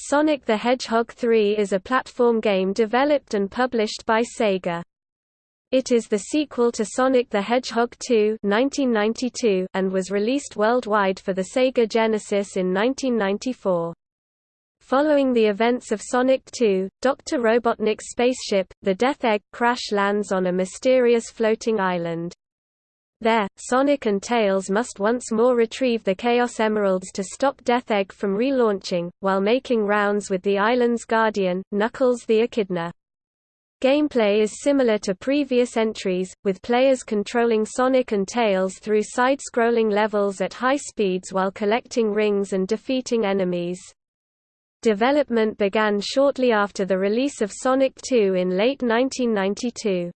Sonic the Hedgehog 3 is a platform game developed and published by Sega. It is the sequel to Sonic the Hedgehog 2 1992 and was released worldwide for the Sega Genesis in 1994. Following the events of Sonic 2, Dr. Robotnik's spaceship, the Death Egg, crash lands on a mysterious floating island. There, Sonic and Tails must once more retrieve the Chaos Emeralds to stop Death Egg from relaunching, while making rounds with the island's guardian, Knuckles the Echidna. Gameplay is similar to previous entries, with players controlling Sonic and Tails through side-scrolling levels at high speeds while collecting rings and defeating enemies. Development began shortly after the release of Sonic 2 in late 1992.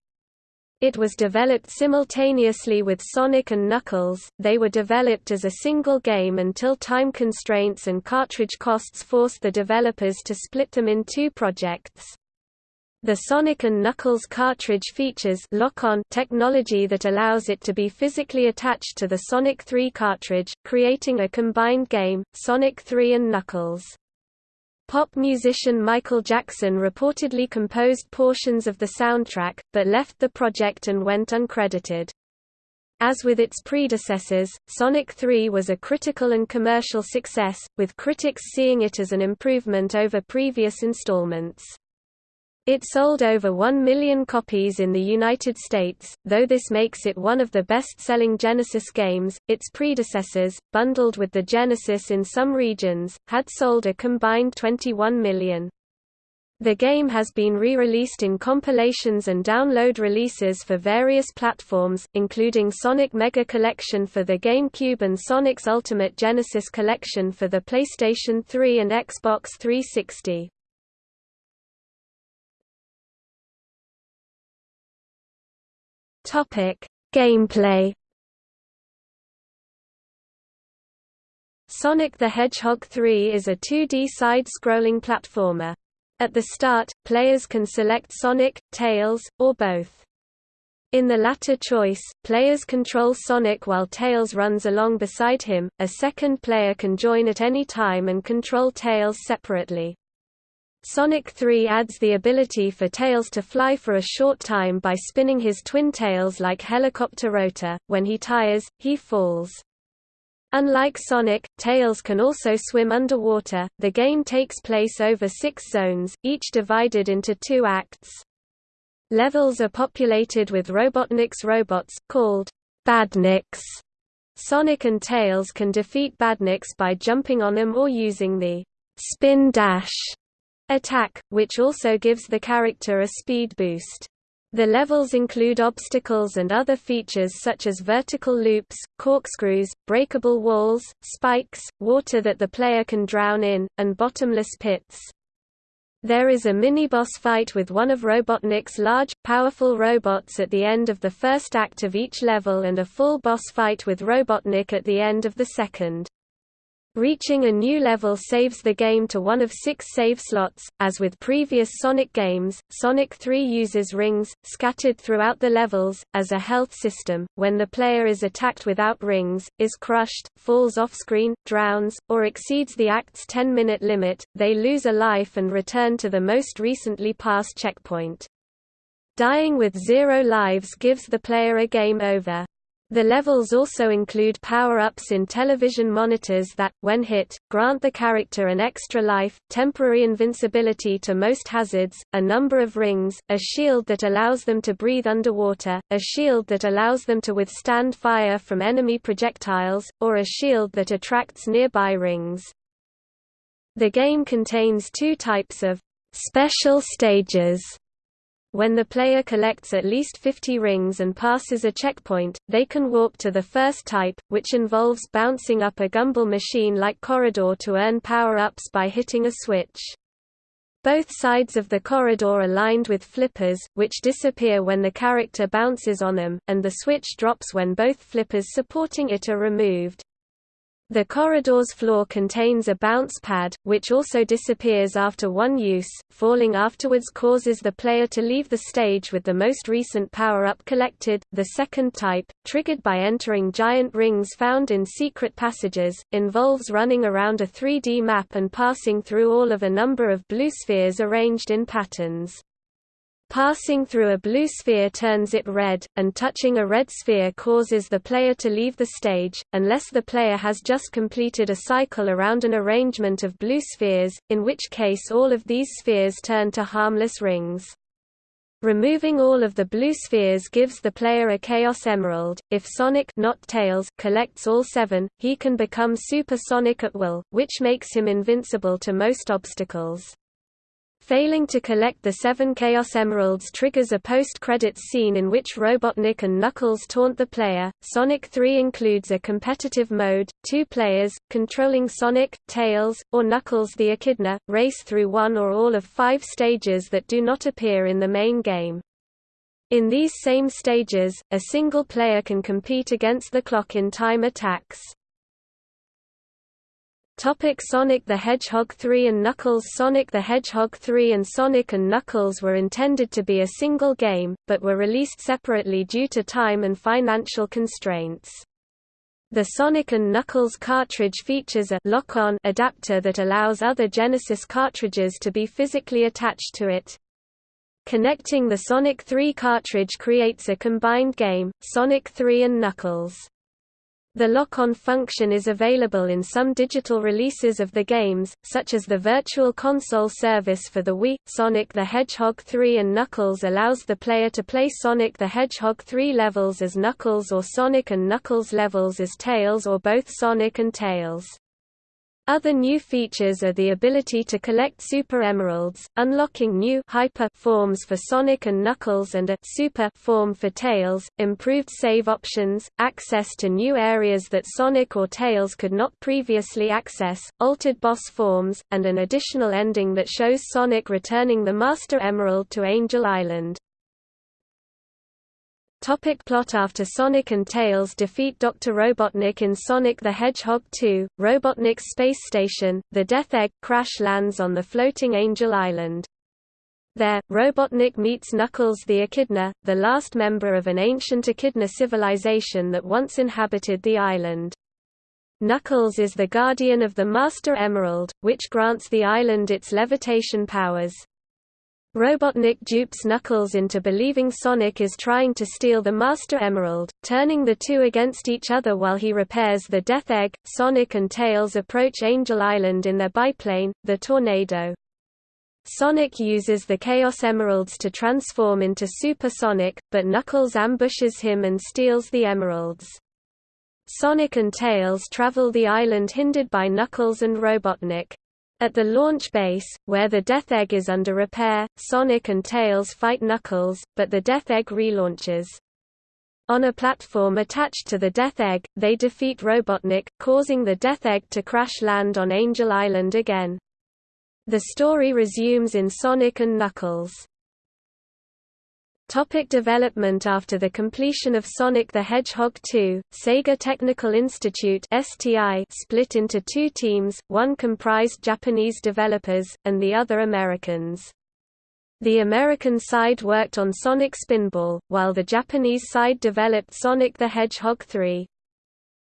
It was developed simultaneously with Sonic and Knuckles, they were developed as a single game until time constraints and cartridge costs forced the developers to split them in two projects. The Sonic and Knuckles cartridge features lock-on technology that allows it to be physically attached to the Sonic 3 cartridge, creating a combined game, Sonic 3 and Knuckles. Pop musician Michael Jackson reportedly composed portions of the soundtrack, but left the project and went uncredited. As with its predecessors, Sonic 3 was a critical and commercial success, with critics seeing it as an improvement over previous installments. It sold over 1 million copies in the United States, though this makes it one of the best-selling Genesis games. Its predecessors, bundled with the Genesis in some regions, had sold a combined 21 million. The game has been re-released in compilations and download releases for various platforms, including Sonic Mega Collection for the GameCube and Sonic's Ultimate Genesis Collection for the PlayStation 3 and Xbox 360. Topic: Gameplay. Sonic the Hedgehog 3 is a 2D side-scrolling platformer. At the start, players can select Sonic, Tails, or both. In the latter choice, players control Sonic while Tails runs along beside him, a second player can join at any time and control Tails separately. Sonic 3 adds the ability for Tails to fly for a short time by spinning his twin tails like helicopter rotor. When he tires, he falls. Unlike Sonic, Tails can also swim underwater. The game takes place over six zones, each divided into two acts. Levels are populated with Robotnik's robots, called Badniks. Sonic and Tails can defeat Badniks by jumping on them or using the spin dash attack, which also gives the character a speed boost. The levels include obstacles and other features such as vertical loops, corkscrews, breakable walls, spikes, water that the player can drown in, and bottomless pits. There is a mini-boss fight with one of Robotnik's large, powerful robots at the end of the first act of each level and a full boss fight with Robotnik at the end of the second. Reaching a new level saves the game to one of six save slots. As with previous Sonic games, Sonic 3 uses rings, scattered throughout the levels, as a health system. When the player is attacked without rings, is crushed, falls off screen, drowns, or exceeds the act's 10 minute limit, they lose a life and return to the most recently passed checkpoint. Dying with zero lives gives the player a game over. The levels also include power-ups in television monitors that, when hit, grant the character an extra life, temporary invincibility to most hazards, a number of rings, a shield that allows them to breathe underwater, a shield that allows them to withstand fire from enemy projectiles, or a shield that attracts nearby rings. The game contains two types of special stages when the player collects at least 50 rings and passes a checkpoint, they can warp to the first type, which involves bouncing up a gumball machine-like corridor to earn power-ups by hitting a switch. Both sides of the corridor are lined with flippers, which disappear when the character bounces on them, and the switch drops when both flippers supporting it are removed. The corridor's floor contains a bounce pad, which also disappears after one use. Falling afterwards causes the player to leave the stage with the most recent power-up collected. The second type, triggered by entering giant rings found in secret passages, involves running around a 3D map and passing through all of a number of blue spheres arranged in patterns. Passing through a blue sphere turns it red, and touching a red sphere causes the player to leave the stage, unless the player has just completed a cycle around an arrangement of blue spheres, in which case all of these spheres turn to harmless rings. Removing all of the blue spheres gives the player a Chaos Emerald. If Sonic not Tails collects all seven, he can become Super Sonic at will, which makes him invincible to most obstacles. Failing to collect the seven Chaos Emeralds triggers a post-credits scene in which Robotnik and Knuckles taunt the player. Sonic 3 includes a competitive mode, two players, controlling Sonic, Tails, or Knuckles the Echidna, race through one or all of five stages that do not appear in the main game. In these same stages, a single player can compete against the clock in time attacks. Topic Sonic the Hedgehog 3 and Knuckles Sonic the Hedgehog 3 and Sonic and Knuckles were intended to be a single game, but were released separately due to time and financial constraints. The Sonic and Knuckles cartridge features a lock-on adapter that allows other Genesis cartridges to be physically attached to it. Connecting the Sonic 3 cartridge creates a combined game, Sonic 3 and Knuckles. The lock-on function is available in some digital releases of the games, such as the Virtual Console service for the Wii. Sonic the Hedgehog 3 and Knuckles allows the player to play Sonic the Hedgehog 3 levels as Knuckles or Sonic and Knuckles levels as Tails or both Sonic and Tails. Other new features are the ability to collect Super Emeralds, unlocking new hyper forms for Sonic and Knuckles and a Super form for Tails, improved save options, access to new areas that Sonic or Tails could not previously access, altered boss forms, and an additional ending that shows Sonic returning the Master Emerald to Angel Island. Topic plot After Sonic and Tails defeat Dr. Robotnik in Sonic the Hedgehog 2, Robotnik's space station, the Death Egg, crash lands on the floating Angel Island. There, Robotnik meets Knuckles the Echidna, the last member of an ancient Echidna civilization that once inhabited the island. Knuckles is the guardian of the Master Emerald, which grants the island its levitation powers. Robotnik dupes Knuckles into believing Sonic is trying to steal the Master Emerald, turning the two against each other while he repairs the Death Egg. Sonic and Tails approach Angel Island in their biplane, the Tornado. Sonic uses the Chaos Emeralds to transform into Super Sonic, but Knuckles ambushes him and steals the emeralds. Sonic and Tails travel the island hindered by Knuckles and Robotnik. At the launch base, where the Death Egg is under repair, Sonic and Tails fight Knuckles, but the Death Egg relaunches. On a platform attached to the Death Egg, they defeat Robotnik, causing the Death Egg to crash land on Angel Island again. The story resumes in Sonic and Knuckles. Topic development After the completion of Sonic the Hedgehog 2, Sega Technical Institute STI split into two teams, one comprised Japanese developers, and the other Americans. The American side worked on Sonic Spinball, while the Japanese side developed Sonic the Hedgehog 3.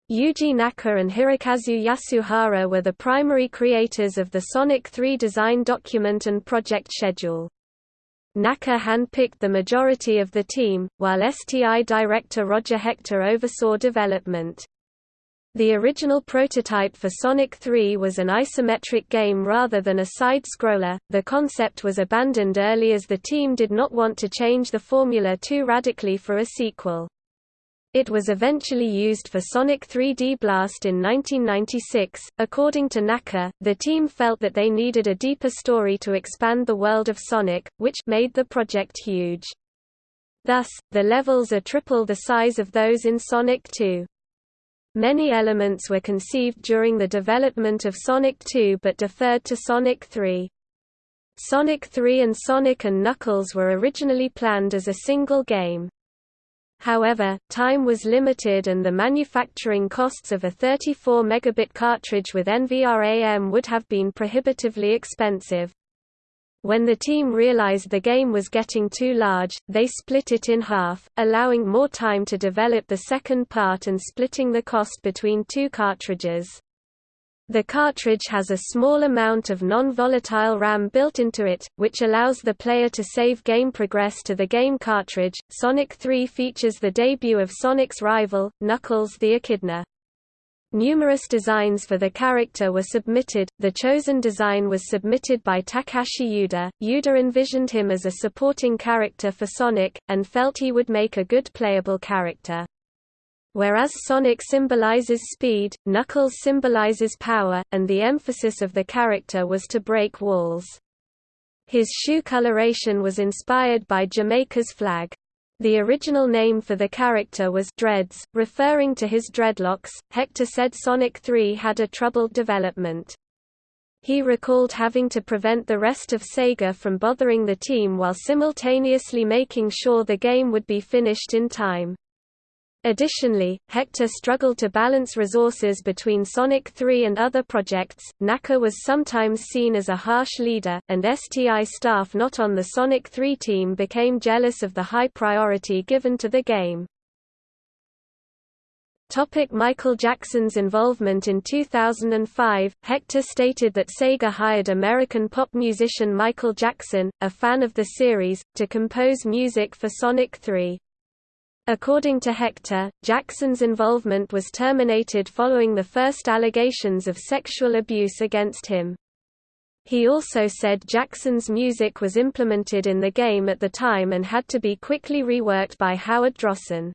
Yuji Naka and Hirokazu Yasuhara were the primary creators of the Sonic 3 design document and project schedule. Naka handpicked the majority of the team, while STI director Roger Hector oversaw development. The original prototype for Sonic 3 was an isometric game rather than a side-scroller. The concept was abandoned early as the team did not want to change the formula too radically for a sequel. It was eventually used for Sonic 3D Blast in 1996. According to Naka, the team felt that they needed a deeper story to expand the world of Sonic, which made the project huge. Thus, the levels are triple the size of those in Sonic 2. Many elements were conceived during the development of Sonic 2 but deferred to Sonic 3. Sonic 3 and Sonic and Knuckles were originally planned as a single game. However, time was limited and the manufacturing costs of a 34 megabit cartridge with NVRAM would have been prohibitively expensive. When the team realized the game was getting too large, they split it in half, allowing more time to develop the second part and splitting the cost between two cartridges. The cartridge has a small amount of non-volatile RAM built into it, which allows the player to save game progress to the game cartridge. Sonic 3 features the debut of Sonic's rival, Knuckles the Echidna. Numerous designs for the character were submitted, the chosen design was submitted by Takashi Yuda. Yuda envisioned him as a supporting character for Sonic, and felt he would make a good playable character. Whereas Sonic symbolizes speed, Knuckles symbolizes power, and the emphasis of the character was to break walls. His shoe coloration was inspired by Jamaica's flag. The original name for the character was Dreads, referring to his dreadlocks. Hector said Sonic 3 had a troubled development. He recalled having to prevent the rest of Sega from bothering the team while simultaneously making sure the game would be finished in time. Additionally, Hector struggled to balance resources between Sonic 3 and other projects. Naka was sometimes seen as a harsh leader, and STI staff not on the Sonic 3 team became jealous of the high priority given to the game. Topic Michael Jackson's involvement In 2005, Hector stated that Sega hired American pop musician Michael Jackson, a fan of the series, to compose music for Sonic 3. According to Hector, Jackson's involvement was terminated following the first allegations of sexual abuse against him. He also said Jackson's music was implemented in the game at the time and had to be quickly reworked by Howard Drossin.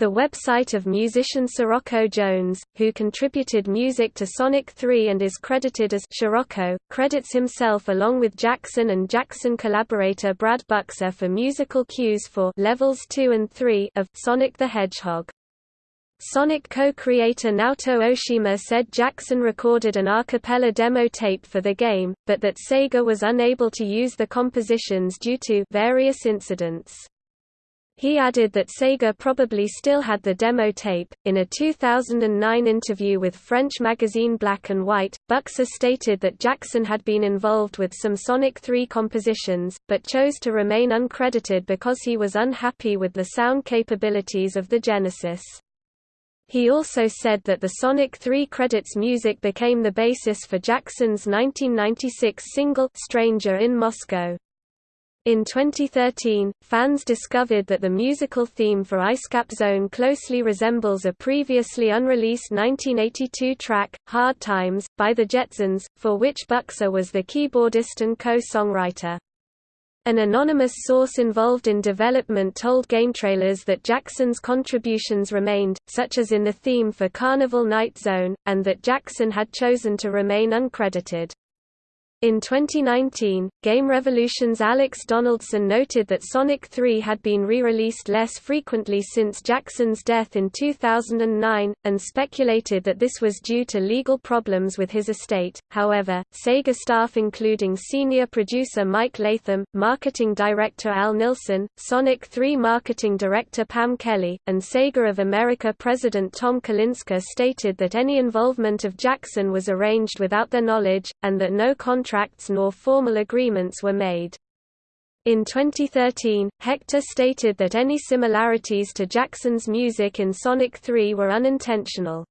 The website of musician Sirocco Jones, who contributed music to Sonic 3 and is credited as Sirocco, credits himself along with Jackson and Jackson collaborator Brad Buxer for musical cues for Levels 2 and 3 of Sonic the Hedgehog. Sonic co-creator Naoto Oshima said Jackson recorded an a cappella demo tape for the game, but that Sega was unable to use the compositions due to various incidents. He added that Sega probably still had the demo tape. In a 2009 interview with French magazine Black and White, Buxer stated that Jackson had been involved with some Sonic 3 compositions, but chose to remain uncredited because he was unhappy with the sound capabilities of the Genesis. He also said that the Sonic 3 credits music became the basis for Jackson's 1996 single Stranger in Moscow. In 2013, fans discovered that the musical theme for Icecap Zone closely resembles a previously unreleased 1982 track, Hard Times, by the Jetzons, for which Buxer was the keyboardist and co-songwriter. An anonymous source involved in development told GameTrailers that Jackson's contributions remained, such as in the theme for Carnival Night Zone, and that Jackson had chosen to remain uncredited. In 2019, Game Revolution's Alex Donaldson noted that Sonic 3 had been re-released less frequently since Jackson's death in 2009, and speculated that this was due to legal problems with his estate. However, Sega staff including senior producer Mike Latham, marketing director Al Nilsson, Sonic 3 marketing director Pam Kelly, and Sega of America president Tom Kalinske stated that any involvement of Jackson was arranged without their knowledge, and that no contract contracts nor formal agreements were made. In 2013, Hector stated that any similarities to Jackson's music in Sonic 3 were unintentional.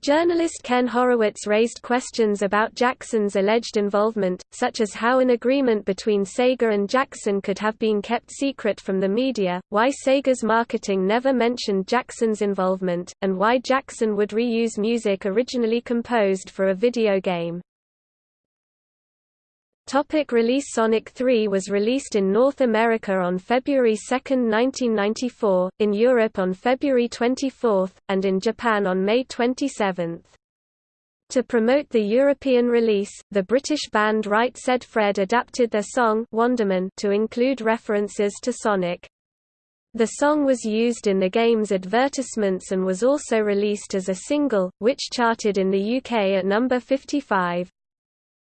Journalist Ken Horowitz raised questions about Jackson's alleged involvement, such as how an agreement between Sega and Jackson could have been kept secret from the media, why Sega's marketing never mentioned Jackson's involvement, and why Jackson would reuse music originally composed for a video game. Topic release Sonic 3 was released in North America on February 2, 1994, in Europe on February 24, and in Japan on May 27. To promote the European release, the British band Right Said Fred adapted their song Wonderman to include references to Sonic. The song was used in the game's advertisements and was also released as a single, which charted in the UK at number 55.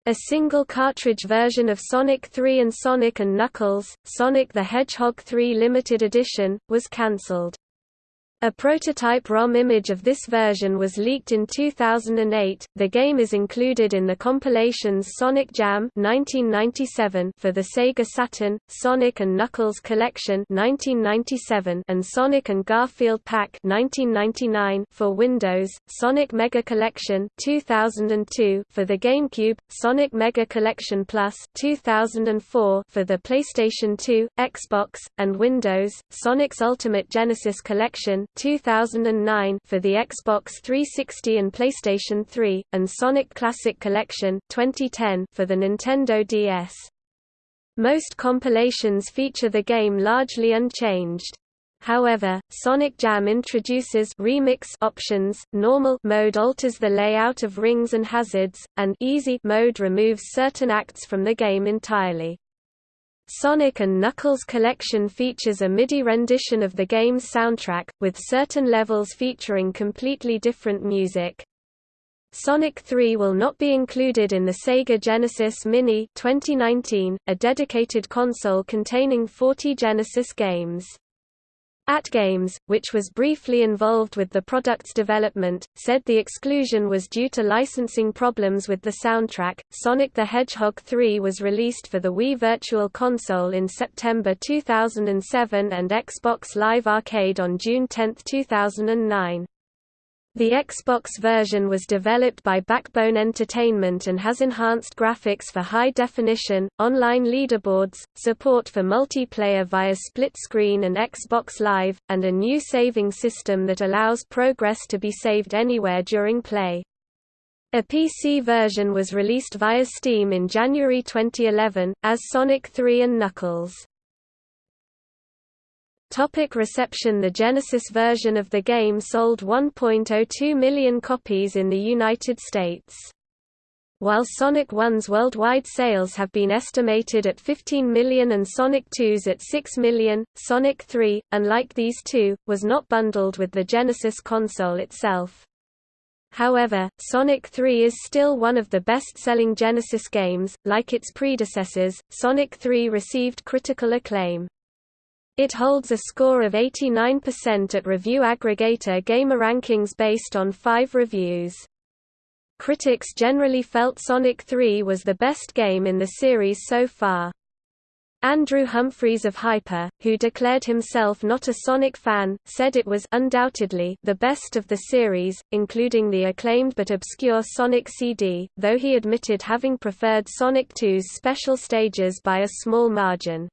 A single cartridge version of Sonic 3 and Sonic & Knuckles, Sonic the Hedgehog 3 Limited Edition, was cancelled. A prototype ROM image of this version was leaked in 2008. The game is included in the compilations Sonic Jam 1997 for the Sega Saturn, Sonic and Knuckles Collection 1997 and Sonic and Garfield Pack 1999 for Windows, Sonic Mega Collection 2002 for the GameCube, Sonic Mega Collection Plus 2004 for the PlayStation 2, Xbox, and Windows, Sonic's Ultimate Genesis Collection 2009 for the Xbox 360 and PlayStation 3, and Sonic Classic Collection 2010 for the Nintendo DS. Most compilations feature the game largely unchanged. However, Sonic Jam introduces remix options, normal mode alters the layout of rings and hazards, and easy mode removes certain acts from the game entirely. Sonic & Knuckles Collection features a MIDI rendition of the game's soundtrack, with certain levels featuring completely different music. Sonic 3 will not be included in the Sega Genesis Mini 2019, a dedicated console containing 40 Genesis games. AtGames, which was briefly involved with the product's development, said the exclusion was due to licensing problems with the soundtrack. Sonic the Hedgehog 3 was released for the Wii Virtual Console in September 2007 and Xbox Live Arcade on June 10, 2009. The Xbox version was developed by Backbone Entertainment and has enhanced graphics for high definition, online leaderboards, support for multiplayer via split screen and Xbox Live, and a new saving system that allows progress to be saved anywhere during play. A PC version was released via Steam in January 2011, as Sonic 3 and Knuckles. Topic reception The Genesis version of the game sold 1.02 million copies in the United States. While Sonic 1's worldwide sales have been estimated at 15 million and Sonic 2's at 6 million, Sonic 3, unlike these two, was not bundled with the Genesis console itself. However, Sonic 3 is still one of the best-selling Genesis games. Like its predecessors, Sonic 3 received critical acclaim. It holds a score of 89% at review aggregator GamerRankings based on five reviews. Critics generally felt Sonic 3 was the best game in the series so far. Andrew Humphreys of Hyper, who declared himself not a Sonic fan, said it was undoubtedly the best of the series, including the acclaimed but obscure Sonic CD, though he admitted having preferred Sonic 2's special stages by a small margin.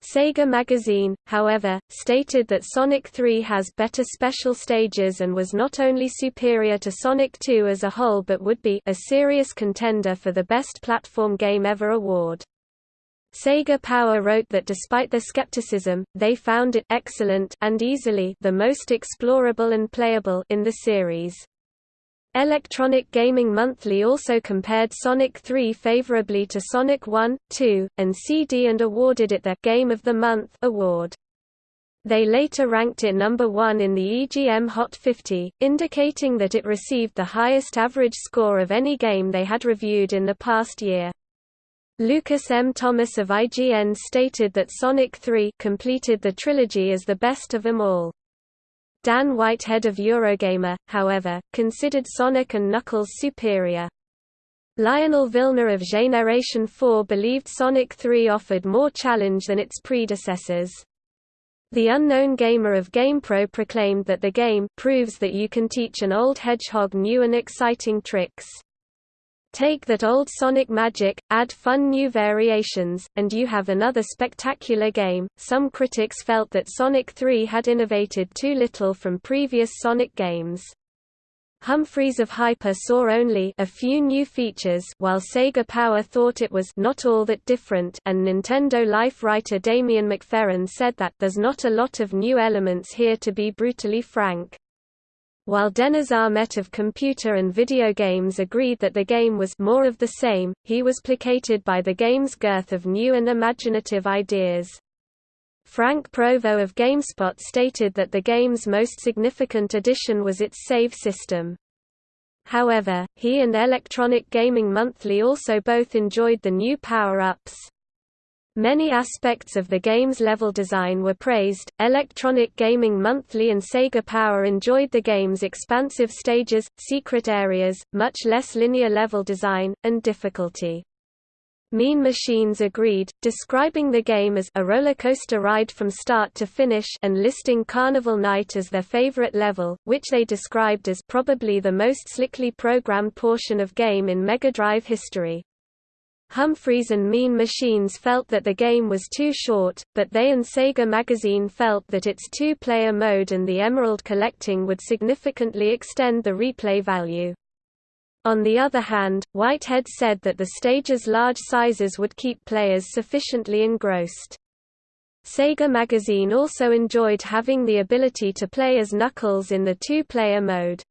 Sega Magazine, however, stated that Sonic 3 has better special stages and was not only superior to Sonic 2 as a whole but would be a serious contender for the Best Platform Game Ever award. Sega Power wrote that despite their skepticism, they found it excellent and easily the most explorable and playable in the series. Electronic Gaming Monthly also compared Sonic 3 favorably to Sonic 1, 2, and CD and awarded it the Game of the Month award. They later ranked it number 1 in the EGM Hot 50, indicating that it received the highest average score of any game they had reviewed in the past year. Lucas M. Thomas of IGN stated that Sonic 3 completed the trilogy as the best of them all. Dan Whitehead of Eurogamer, however, considered Sonic and Knuckles superior. Lionel Vilner of Generation 4 believed Sonic 3 offered more challenge than its predecessors. The Unknown Gamer of GamePro proclaimed that the game proves that you can teach an old hedgehog new and exciting tricks. Take that old Sonic magic, add fun new variations, and you have another spectacular game. Some critics felt that Sonic 3 had innovated too little from previous Sonic games. Humphreys of Hyper saw only a few new features while Sega Power thought it was not all that different and Nintendo Life writer Damian McFerran said that there's not a lot of new elements here to be brutally frank. While Deniz Ahmet of Computer and Video Games agreed that the game was more of the same, he was placated by the game's girth of new and imaginative ideas. Frank Provo of GameSpot stated that the game's most significant addition was its save system. however, he and Electronic Gaming Monthly also both enjoyed the new power-ups. Many aspects of the game's level design were praised. Electronic Gaming Monthly and Sega Power enjoyed the game's expansive stages, secret areas, much less linear level design, and difficulty. Mean Machines agreed, describing the game as a roller coaster ride from start to finish and listing Carnival Night as their favorite level, which they described as probably the most slickly programmed portion of game in Mega Drive history. Humphreys and Mean Machines felt that the game was too short, but they and Sega Magazine felt that its two-player mode and the emerald collecting would significantly extend the replay value. On the other hand, Whitehead said that the stage's large sizes would keep players sufficiently engrossed. Sega Magazine also enjoyed having the ability to play as Knuckles in the two-player mode.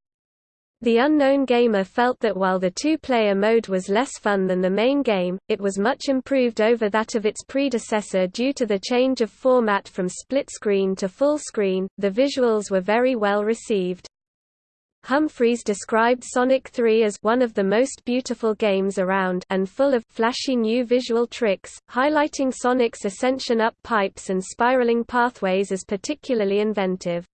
The unknown gamer felt that while the two-player mode was less fun than the main game, it was much improved over that of its predecessor due to the change of format from split screen to full screen. The visuals were very well received. Humphreys described Sonic 3 as one of the most beautiful games around and full of flashy new visual tricks, highlighting Sonic's ascension up pipes and spiraling pathways as particularly inventive.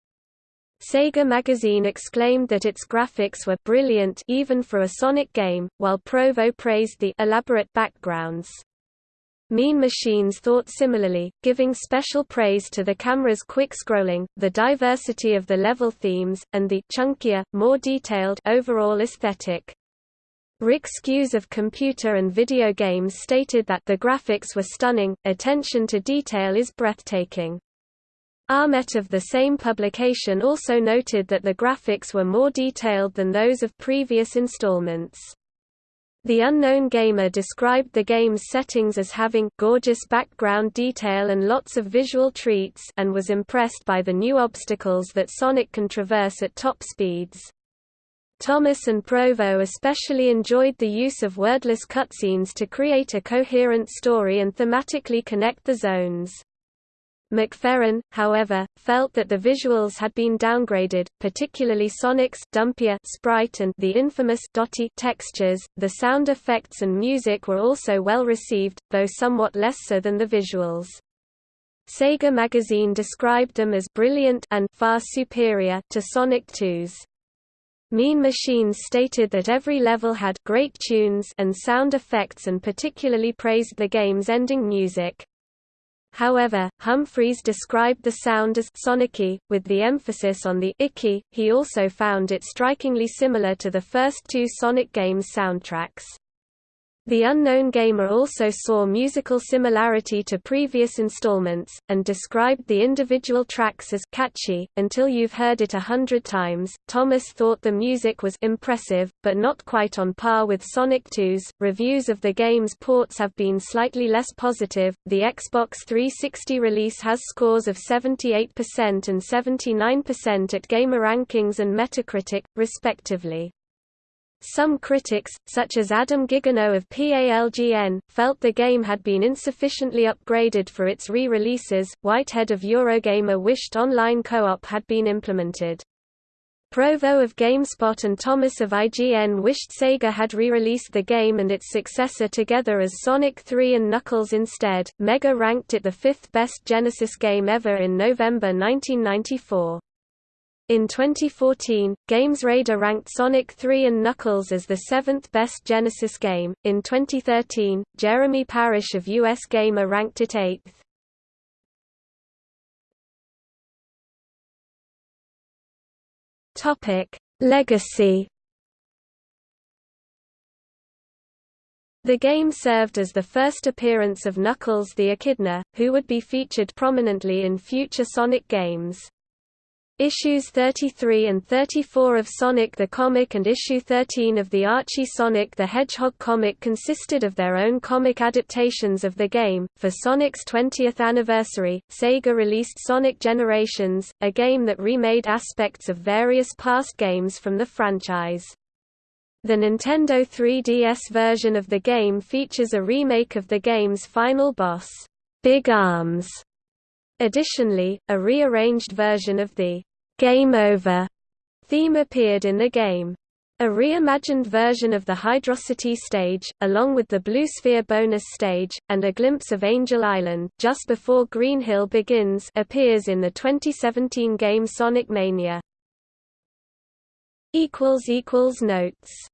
Sega Magazine exclaimed that its graphics were brilliant even for a Sonic game, while Provo praised the elaborate backgrounds. Mean Machines thought similarly, giving special praise to the camera's quick scrolling, the diversity of the level themes, and the chunkier, more detailed overall aesthetic. Rik Skews of Computer and Video Games stated that the graphics were stunning, attention to detail is breathtaking. Ahmet of the same publication also noted that the graphics were more detailed than those of previous installments. The Unknown Gamer described the game's settings as having gorgeous background detail and lots of visual treats and was impressed by the new obstacles that Sonic can traverse at top speeds. Thomas and Provo especially enjoyed the use of wordless cutscenes to create a coherent story and thematically connect the zones. McFerran, however, felt that the visuals had been downgraded, particularly Sonic's dumpier sprite and the infamous dotty textures. The sound effects and music were also well received, though somewhat less so than the visuals. Sega Magazine described them as brilliant and far superior to Sonic 2's. Mean Machines stated that every level had great tunes and sound effects and particularly praised the game's ending music. However, Humphreys described the sound as sonicky, with the emphasis on the icky. He also found it strikingly similar to the first two Sonic games soundtracks. The Unknown Gamer also saw musical similarity to previous installments, and described the individual tracks as catchy, until you've heard it a hundred times. Thomas thought the music was impressive, but not quite on par with Sonic 2's. Reviews of the game's ports have been slightly less positive. The Xbox 360 release has scores of 78% and 79% at Gamer Rankings and Metacritic, respectively. Some critics, such as Adam Ghiggino of PALGN, felt the game had been insufficiently upgraded for its re-releases. Whitehead of Eurogamer wished online co-op had been implemented. Provo of GameSpot and Thomas of IGN wished Sega had re-released the game and its successor together as Sonic 3 and Knuckles instead. Mega ranked it the fifth best Genesis game ever in November 1994. In 2014, GamesRadar ranked Sonic 3 and Knuckles as the seventh best Genesis game. In 2013, Jeremy Parish of US Gamer ranked it eighth. Topic: Legacy. The game served as the first appearance of Knuckles the Echidna, who would be featured prominently in future Sonic games. Issues 33 and 34 of Sonic the Comic and issue 13 of the Archie Sonic the Hedgehog comic consisted of their own comic adaptations of the game. For Sonic's 20th anniversary, Sega released Sonic Generations, a game that remade aspects of various past games from the franchise. The Nintendo 3DS version of the game features a remake of the game's final boss, Big Arms, Additionally, a rearranged version of the Game Over theme appeared in the game. A reimagined version of the Hydrocity stage, along with the Blue Sphere bonus stage, and a glimpse of Angel Island just before Green Hill begins appears in the 2017 game Sonic Mania. Notes